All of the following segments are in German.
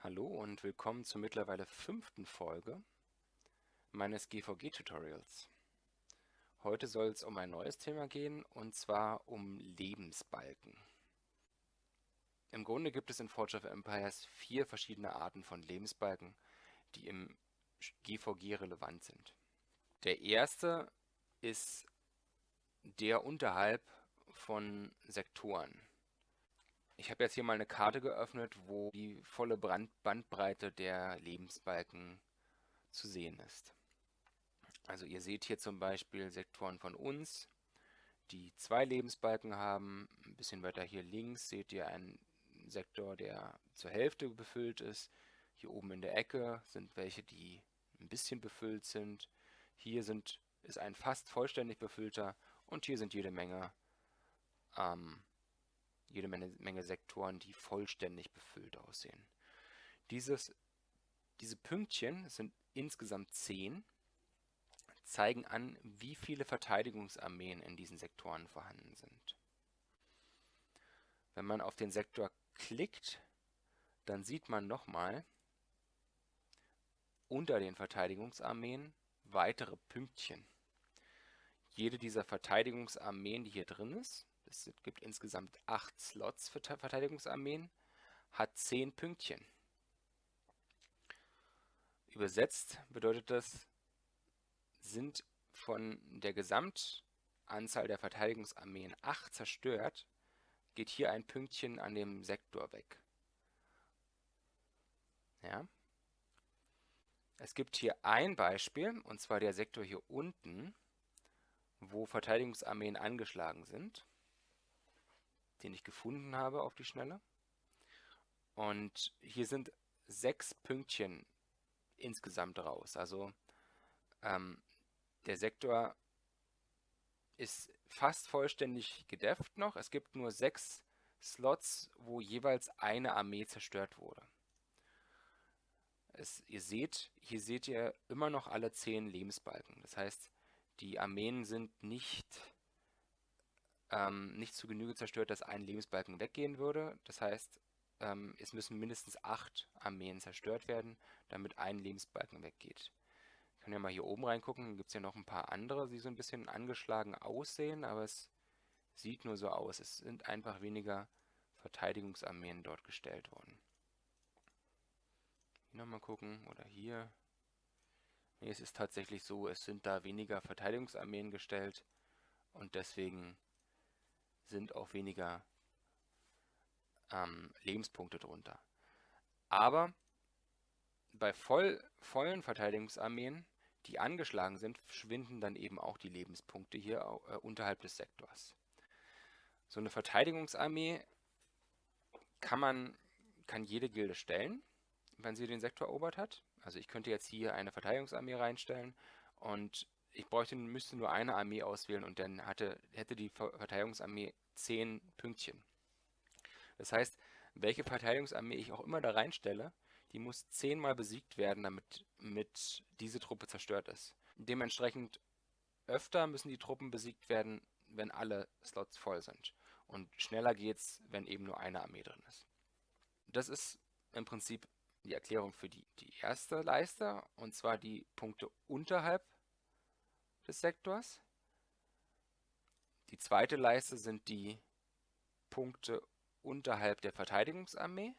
Hallo und willkommen zur mittlerweile fünften Folge meines GVG-Tutorials. Heute soll es um ein neues Thema gehen und zwar um Lebensbalken. Im Grunde gibt es in Forge of Empires vier verschiedene Arten von Lebensbalken, die im GVG relevant sind. Der erste ist der unterhalb von Sektoren. Ich habe jetzt hier mal eine Karte geöffnet, wo die volle Brand Bandbreite der Lebensbalken zu sehen ist. Also ihr seht hier zum Beispiel Sektoren von uns, die zwei Lebensbalken haben. Ein bisschen weiter hier links seht ihr einen Sektor, der zur Hälfte befüllt ist. Hier oben in der Ecke sind welche, die ein bisschen befüllt sind. Hier sind, ist ein fast vollständig befüllter und hier sind jede Menge ähm, jede Menge, Menge Sektoren, die vollständig befüllt aussehen. Dieses, diese Pünktchen sind insgesamt 10, zeigen an, wie viele Verteidigungsarmeen in diesen Sektoren vorhanden sind. Wenn man auf den Sektor klickt, dann sieht man nochmal unter den Verteidigungsarmeen weitere Pünktchen. Jede dieser Verteidigungsarmeen, die hier drin ist, es gibt insgesamt acht Slots für Verteidigungsarmeen, hat zehn Pünktchen. Übersetzt bedeutet das, sind von der Gesamtanzahl der Verteidigungsarmeen acht zerstört, geht hier ein Pünktchen an dem Sektor weg. Ja. Es gibt hier ein Beispiel, und zwar der Sektor hier unten, wo Verteidigungsarmeen angeschlagen sind den ich gefunden habe auf die Schnelle. Und hier sind sechs Pünktchen insgesamt raus. Also ähm, der Sektor ist fast vollständig gedefft noch. Es gibt nur sechs Slots, wo jeweils eine Armee zerstört wurde. Es, ihr seht, hier seht ihr immer noch alle zehn Lebensbalken. Das heißt, die Armeen sind nicht ähm, nicht zu Genüge zerstört, dass ein Lebensbalken weggehen würde. Das heißt, ähm, es müssen mindestens acht Armeen zerstört werden, damit ein Lebensbalken weggeht. Ich kann ja mal hier oben reingucken, dann gibt es ja noch ein paar andere, die so ein bisschen angeschlagen aussehen, aber es sieht nur so aus. Es sind einfach weniger Verteidigungsarmeen dort gestellt worden. Hier nochmal gucken, oder hier. Nee, es ist tatsächlich so, es sind da weniger Verteidigungsarmeen gestellt und deswegen sind auch weniger ähm, Lebenspunkte drunter. Aber bei voll, vollen Verteidigungsarmeen, die angeschlagen sind, schwinden dann eben auch die Lebenspunkte hier äh, unterhalb des Sektors. So eine Verteidigungsarmee kann man, kann jede Gilde stellen, wenn sie den Sektor erobert hat. Also ich könnte jetzt hier eine Verteidigungsarmee reinstellen und ich bräuchte, müsste nur eine Armee auswählen und dann hatte, hätte die Verteidigungsarmee 10 Pünktchen. Das heißt, welche Verteidigungsarmee ich auch immer da reinstelle, die muss zehnmal besiegt werden, damit mit diese Truppe zerstört ist. Dementsprechend öfter müssen die Truppen besiegt werden, wenn alle Slots voll sind. Und schneller geht's, wenn eben nur eine Armee drin ist. Das ist im Prinzip die Erklärung für die, die erste Leiste, und zwar die Punkte unterhalb des Sektors. Die zweite Leiste sind die Punkte unterhalb der Verteidigungsarmee.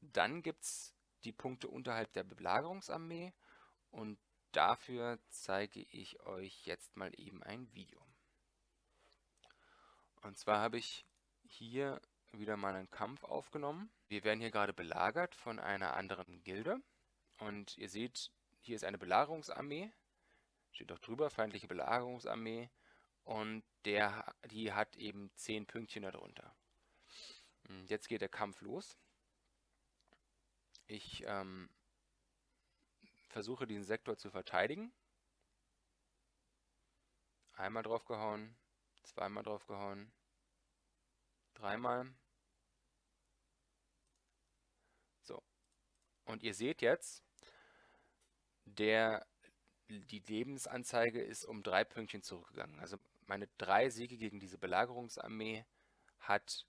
Dann gibt es die Punkte unterhalb der Belagerungsarmee und dafür zeige ich euch jetzt mal eben ein Video. Und zwar habe ich hier wieder mal einen Kampf aufgenommen. Wir werden hier gerade belagert von einer anderen Gilde und ihr seht, hier ist eine Belagerungsarmee steht auch drüber, feindliche Belagerungsarmee. Und der, die hat eben 10 Pünktchen darunter. Hm, jetzt geht der Kampf los. Ich ähm, versuche diesen Sektor zu verteidigen. Einmal draufgehauen, zweimal draufgehauen, dreimal. So. Und ihr seht jetzt, der die Lebensanzeige ist um drei Pünktchen zurückgegangen. Also meine drei Siege gegen diese Belagerungsarmee hat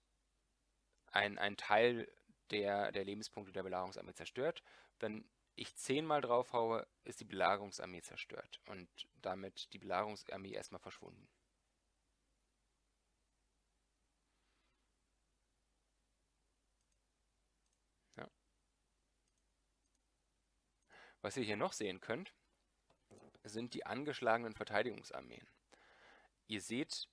ein, ein Teil der, der Lebenspunkte der Belagerungsarmee zerstört. Wenn ich zehnmal drauf haue, ist die Belagerungsarmee zerstört und damit die Belagerungsarmee erstmal verschwunden. Ja. Was ihr hier noch sehen könnt, sind die angeschlagenen Verteidigungsarmeen. Ihr seht,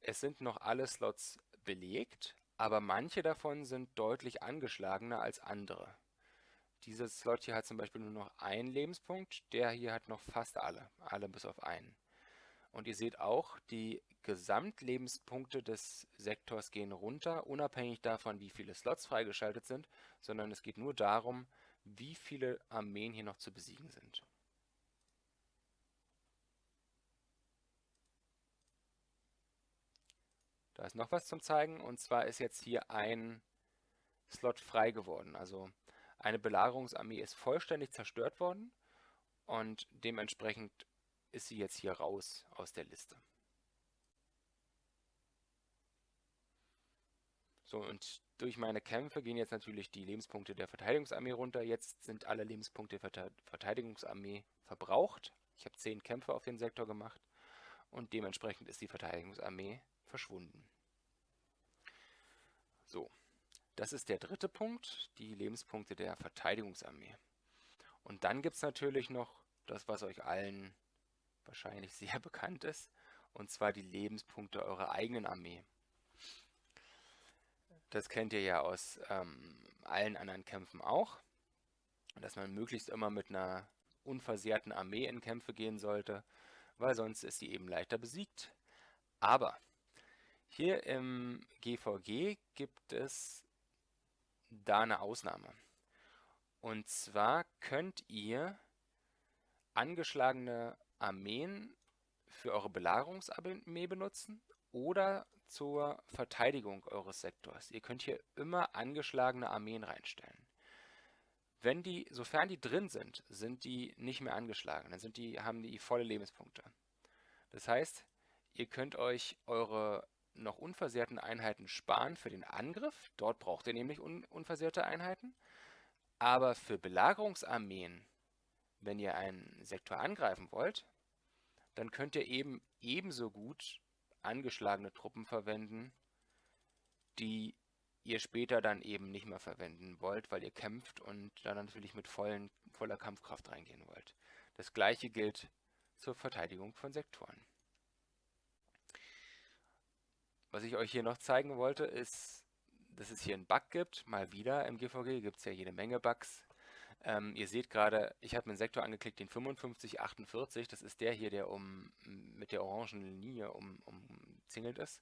es sind noch alle Slots belegt, aber manche davon sind deutlich angeschlagener als andere. Dieses Slot hier hat zum Beispiel nur noch einen Lebenspunkt, der hier hat noch fast alle, alle bis auf einen. Und ihr seht auch, die Gesamtlebenspunkte des Sektors gehen runter, unabhängig davon, wie viele Slots freigeschaltet sind, sondern es geht nur darum, wie viele Armeen hier noch zu besiegen sind. Da ist noch was zum Zeigen und zwar ist jetzt hier ein Slot frei geworden. Also eine Belagerungsarmee ist vollständig zerstört worden und dementsprechend ist sie jetzt hier raus aus der Liste. So, und durch meine Kämpfe gehen jetzt natürlich die Lebenspunkte der Verteidigungsarmee runter. Jetzt sind alle Lebenspunkte der Verteidigungsarmee verbraucht. Ich habe 10 Kämpfe auf den Sektor gemacht und dementsprechend ist die Verteidigungsarmee verschwunden. So, das ist der dritte Punkt, die Lebenspunkte der Verteidigungsarmee. Und dann gibt es natürlich noch das, was euch allen wahrscheinlich sehr bekannt ist, und zwar die Lebenspunkte eurer eigenen Armee. Das kennt ihr ja aus ähm, allen anderen Kämpfen auch, dass man möglichst immer mit einer unversehrten Armee in Kämpfe gehen sollte, weil sonst ist sie eben leichter besiegt. Aber hier im GVG gibt es da eine Ausnahme. Und zwar könnt ihr angeschlagene Armeen für eure Belagerungsarmee benutzen oder zur Verteidigung eures Sektors. Ihr könnt hier immer angeschlagene Armeen reinstellen. Wenn die, sofern die drin sind, sind die nicht mehr angeschlagen. Dann sind die, haben die volle Lebenspunkte. Das heißt, ihr könnt euch eure noch unversehrten Einheiten sparen für den Angriff. Dort braucht ihr nämlich un unversehrte Einheiten. Aber für Belagerungsarmeen, wenn ihr einen Sektor angreifen wollt, dann könnt ihr eben ebenso gut angeschlagene Truppen verwenden, die ihr später dann eben nicht mehr verwenden wollt, weil ihr kämpft und dann natürlich mit vollen, voller Kampfkraft reingehen wollt. Das gleiche gilt zur Verteidigung von Sektoren. Was ich euch hier noch zeigen wollte, ist, dass es hier einen Bug gibt. Mal wieder im GVG gibt es ja jede Menge Bugs. Ähm, ihr seht gerade, ich habe einen Sektor angeklickt, den 5548. Das ist der hier, der um mit der orangen Linie um, umzingelt ist.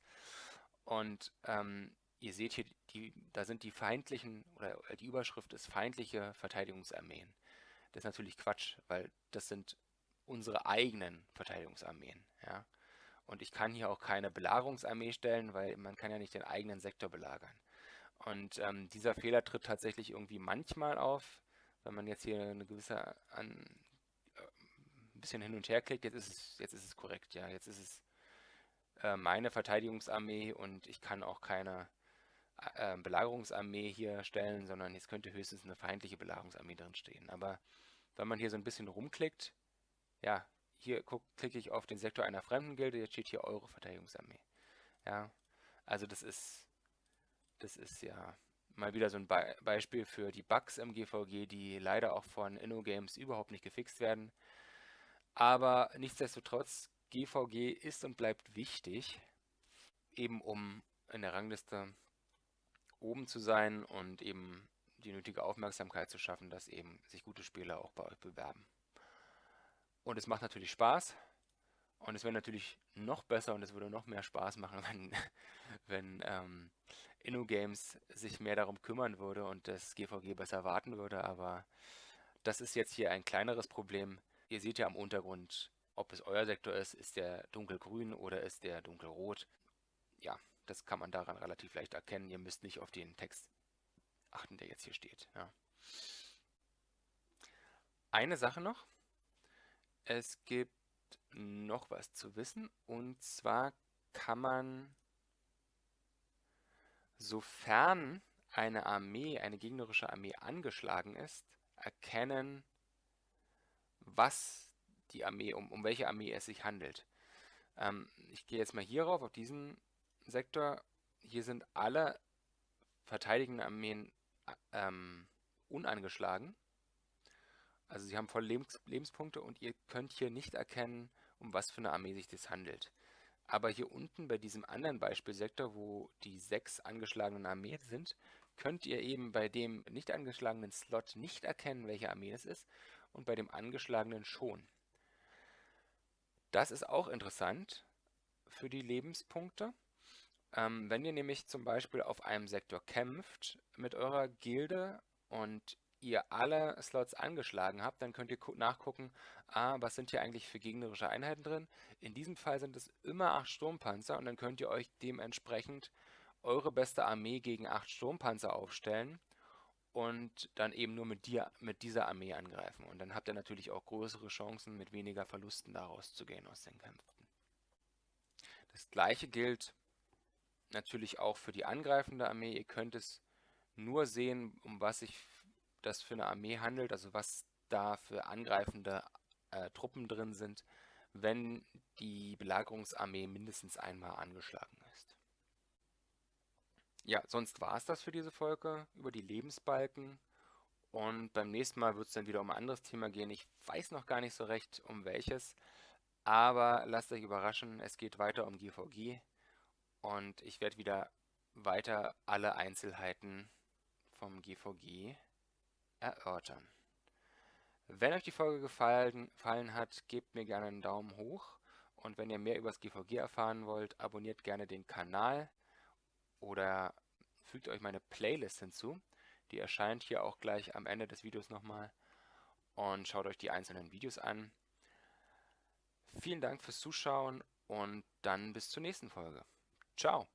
Und ähm, ihr seht hier, die, da sind die feindlichen, oder die Überschrift ist feindliche Verteidigungsarmeen. Das ist natürlich Quatsch, weil das sind unsere eigenen Verteidigungsarmeen. Ja? Und ich kann hier auch keine Belagerungsarmee stellen, weil man kann ja nicht den eigenen Sektor belagern. Und ähm, dieser Fehler tritt tatsächlich irgendwie manchmal auf, wenn man jetzt hier eine gewisse an, äh, ein bisschen hin und her klickt. Jetzt ist es, jetzt ist es korrekt, ja. Jetzt ist es äh, meine Verteidigungsarmee und ich kann auch keine äh, Belagerungsarmee hier stellen, sondern jetzt könnte höchstens eine feindliche Belagerungsarmee drin stehen. Aber wenn man hier so ein bisschen rumklickt, ja, hier klicke ich auf den Sektor einer fremden Gilde, jetzt steht hier eure Verteidigungsarmee. Ja, also das ist, das ist ja mal wieder so ein Be Beispiel für die Bugs im GVG, die leider auch von InnoGames überhaupt nicht gefixt werden. Aber nichtsdestotrotz, GVG ist und bleibt wichtig, eben um in der Rangliste oben zu sein und eben die nötige Aufmerksamkeit zu schaffen, dass eben sich gute Spieler auch bei euch bewerben. Und es macht natürlich Spaß. Und es wäre natürlich noch besser und es würde noch mehr Spaß machen, wenn, wenn ähm, InnoGames sich mehr darum kümmern würde und das GVG besser warten würde. Aber das ist jetzt hier ein kleineres Problem. Ihr seht ja am Untergrund, ob es euer Sektor ist, ist der dunkelgrün oder ist der dunkelrot. Ja, das kann man daran relativ leicht erkennen. Ihr müsst nicht auf den Text achten, der jetzt hier steht. Ja. Eine Sache noch. Es gibt noch was zu wissen und zwar kann man, sofern eine Armee, eine gegnerische Armee angeschlagen ist, erkennen, was die Armee, um, um welche Armee es sich handelt. Ähm, ich gehe jetzt mal hierauf, auf diesen Sektor. Hier sind alle verteidigenden Armeen ähm, unangeschlagen. Also sie haben volle Lebens Lebenspunkte und ihr könnt hier nicht erkennen, um was für eine Armee sich das handelt. Aber hier unten bei diesem anderen Beispielsektor, wo die sechs angeschlagenen Armeen sind, könnt ihr eben bei dem nicht angeschlagenen Slot nicht erkennen, welche Armee es ist und bei dem angeschlagenen schon. Das ist auch interessant für die Lebenspunkte. Ähm, wenn ihr nämlich zum Beispiel auf einem Sektor kämpft mit eurer Gilde und ihr alle Slots angeschlagen habt, dann könnt ihr nachgucken, ah, was sind hier eigentlich für gegnerische Einheiten drin. In diesem Fall sind es immer 8 Sturmpanzer und dann könnt ihr euch dementsprechend eure beste Armee gegen 8 Sturmpanzer aufstellen und dann eben nur mit, dir, mit dieser Armee angreifen. Und dann habt ihr natürlich auch größere Chancen, mit weniger Verlusten daraus zu gehen aus den Kämpfen. Das gleiche gilt natürlich auch für die angreifende Armee. Ihr könnt es nur sehen, um was sich das für eine Armee handelt, also was da für angreifende äh, Truppen drin sind, wenn die Belagerungsarmee mindestens einmal angeschlagen ist. Ja, sonst war es das für diese Folge über die Lebensbalken. Und beim nächsten Mal wird es dann wieder um ein anderes Thema gehen. Ich weiß noch gar nicht so recht, um welches. Aber lasst euch überraschen, es geht weiter um GVG. Und ich werde wieder weiter alle Einzelheiten vom GVG erörtern. Wenn euch die Folge gefallen, gefallen hat, gebt mir gerne einen Daumen hoch. Und wenn ihr mehr über das GVG erfahren wollt, abonniert gerne den Kanal oder fügt euch meine Playlist hinzu. Die erscheint hier auch gleich am Ende des Videos nochmal. Und schaut euch die einzelnen Videos an. Vielen Dank fürs Zuschauen und dann bis zur nächsten Folge. Ciao!